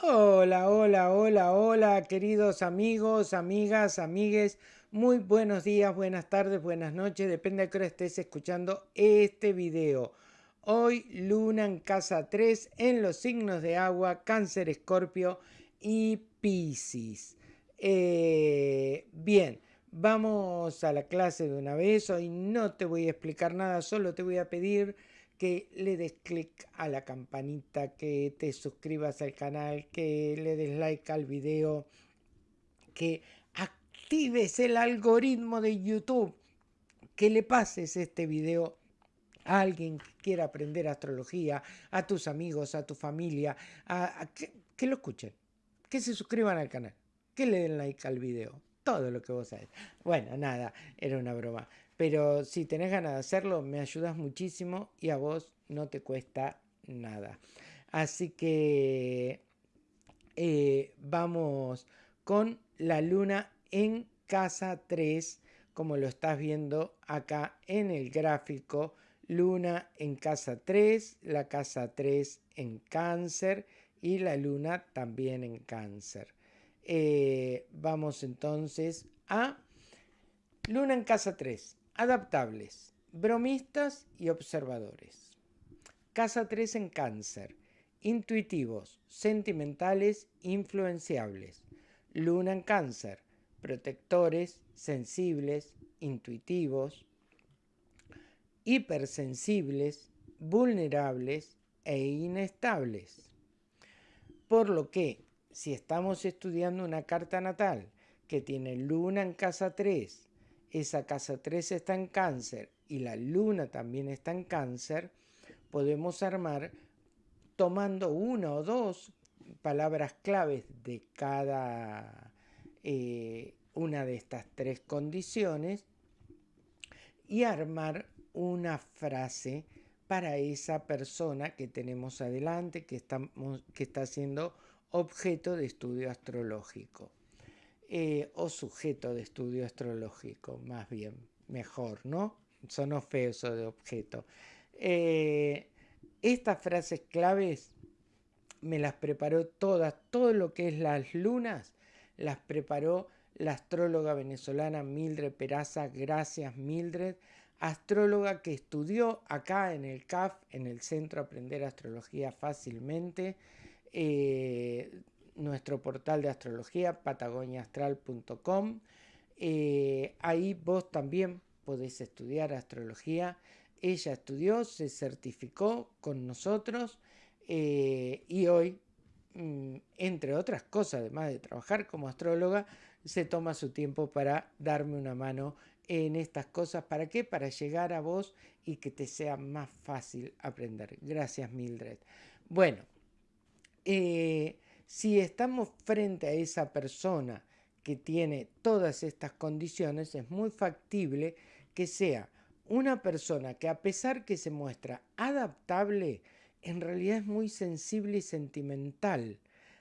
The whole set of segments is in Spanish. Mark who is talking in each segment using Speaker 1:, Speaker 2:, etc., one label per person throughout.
Speaker 1: Hola, hola, hola, hola, queridos amigos, amigas, amigues. Muy buenos días, buenas tardes, buenas noches. Depende de qué hora estés escuchando este video. Hoy Luna en casa 3 en los signos de agua, Cáncer, Escorpio y Piscis. Eh, bien, vamos a la clase de una vez. Hoy no te voy a explicar nada, solo te voy a pedir que le des clic a la campanita, que te suscribas al canal, que le des like al video, que actives el algoritmo de YouTube, que le pases este video a alguien que quiera aprender astrología, a tus amigos, a tu familia, a, que, que, lo escuchen, que se suscriban al canal, que le den like al video, todo lo que vos sabés. Bueno, nada, era una broma. Pero si tenés ganas de hacerlo, me ayudas muchísimo y a vos no te cuesta nada. Así que eh, vamos con la luna en casa 3, como lo estás viendo acá en el gráfico. Luna en casa 3, la casa 3 en cáncer y la luna también en cáncer. Eh, vamos entonces a luna en casa 3 adaptables, bromistas y observadores. Casa 3 en cáncer, intuitivos, sentimentales, influenciables. Luna en cáncer, protectores, sensibles, intuitivos, hipersensibles, vulnerables e inestables. Por lo que, si estamos estudiando una carta natal que tiene luna en casa 3 esa casa 3 está en cáncer y la luna también está en cáncer, podemos armar tomando una o dos palabras claves de cada eh, una de estas tres condiciones y armar una frase para esa persona que tenemos adelante, que, estamos, que está siendo objeto de estudio astrológico. Eh, o sujeto de estudio astrológico, más bien, mejor, ¿no? Son feo eso de objeto. Eh, estas frases claves me las preparó todas, todo lo que es las lunas, las preparó la astróloga venezolana Mildred Peraza, gracias Mildred, astróloga que estudió acá en el CAF, en el Centro Aprender Astrología Fácilmente, eh, nuestro portal de astrología, patagoniaastral.com. Eh, ahí vos también podés estudiar astrología. Ella estudió, se certificó con nosotros eh, y hoy, mm, entre otras cosas, además de trabajar como astróloga, se toma su tiempo para darme una mano en estas cosas. ¿Para qué? Para llegar a vos y que te sea más fácil aprender. Gracias, Mildred. Bueno, eh, si estamos frente a esa persona que tiene todas estas condiciones, es muy factible que sea una persona que a pesar que se muestra adaptable, en realidad es muy sensible y sentimental.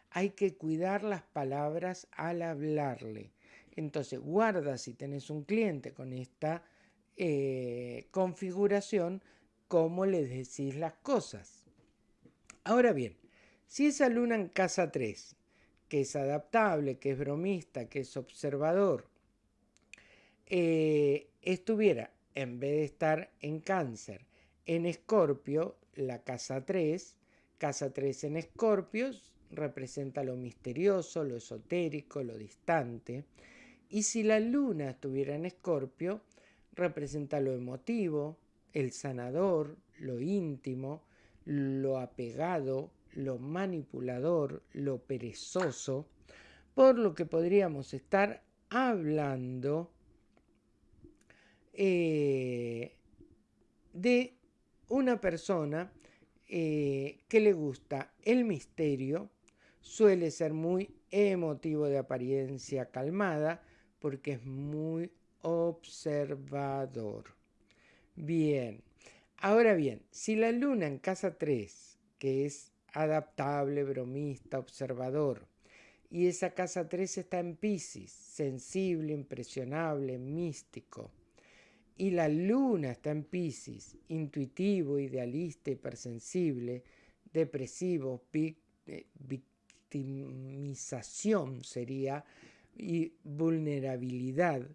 Speaker 1: Hay que cuidar las palabras al hablarle. Entonces, guarda si tenés un cliente con esta eh, configuración, cómo le decís las cosas. Ahora bien, si esa luna en casa 3, que es adaptable, que es bromista, que es observador, eh, estuviera, en vez de estar en cáncer, en escorpio, la casa 3, casa 3 en escorpio representa lo misterioso, lo esotérico, lo distante. Y si la luna estuviera en escorpio, representa lo emotivo, el sanador, lo íntimo, lo apegado, lo manipulador, lo perezoso, por lo que podríamos estar hablando eh, de una persona eh, que le gusta el misterio, suele ser muy emotivo de apariencia calmada, porque es muy observador. Bien, ahora bien, si la luna en casa 3, que es adaptable, bromista, observador. Y esa casa 3 está en Pisces, sensible, impresionable, místico. Y la luna está en Pisces, intuitivo, idealista, hipersensible, depresivo, victimización sería y vulnerabilidad,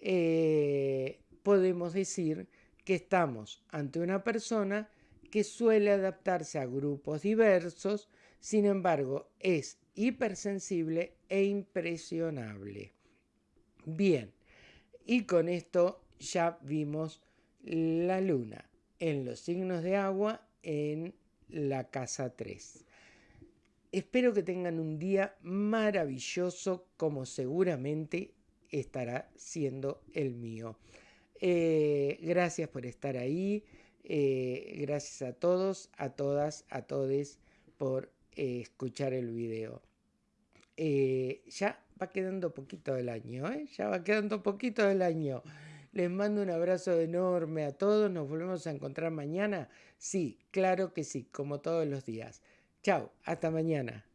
Speaker 1: eh, podemos decir que estamos ante una persona que suele adaptarse a grupos diversos, sin embargo es hipersensible e impresionable. Bien, y con esto ya vimos la luna en los signos de agua en la casa 3. Espero que tengan un día maravilloso como seguramente estará siendo el mío. Eh, gracias por estar ahí. Eh, gracias a todos, a todas, a todes por eh, escuchar el video. ya va quedando poquito del año, ya va quedando poquito del año. Les mando un abrazo enorme a todos. Nos volvemos a encontrar mañana. Sí, claro que sí, como todos los días. Chao, hasta mañana.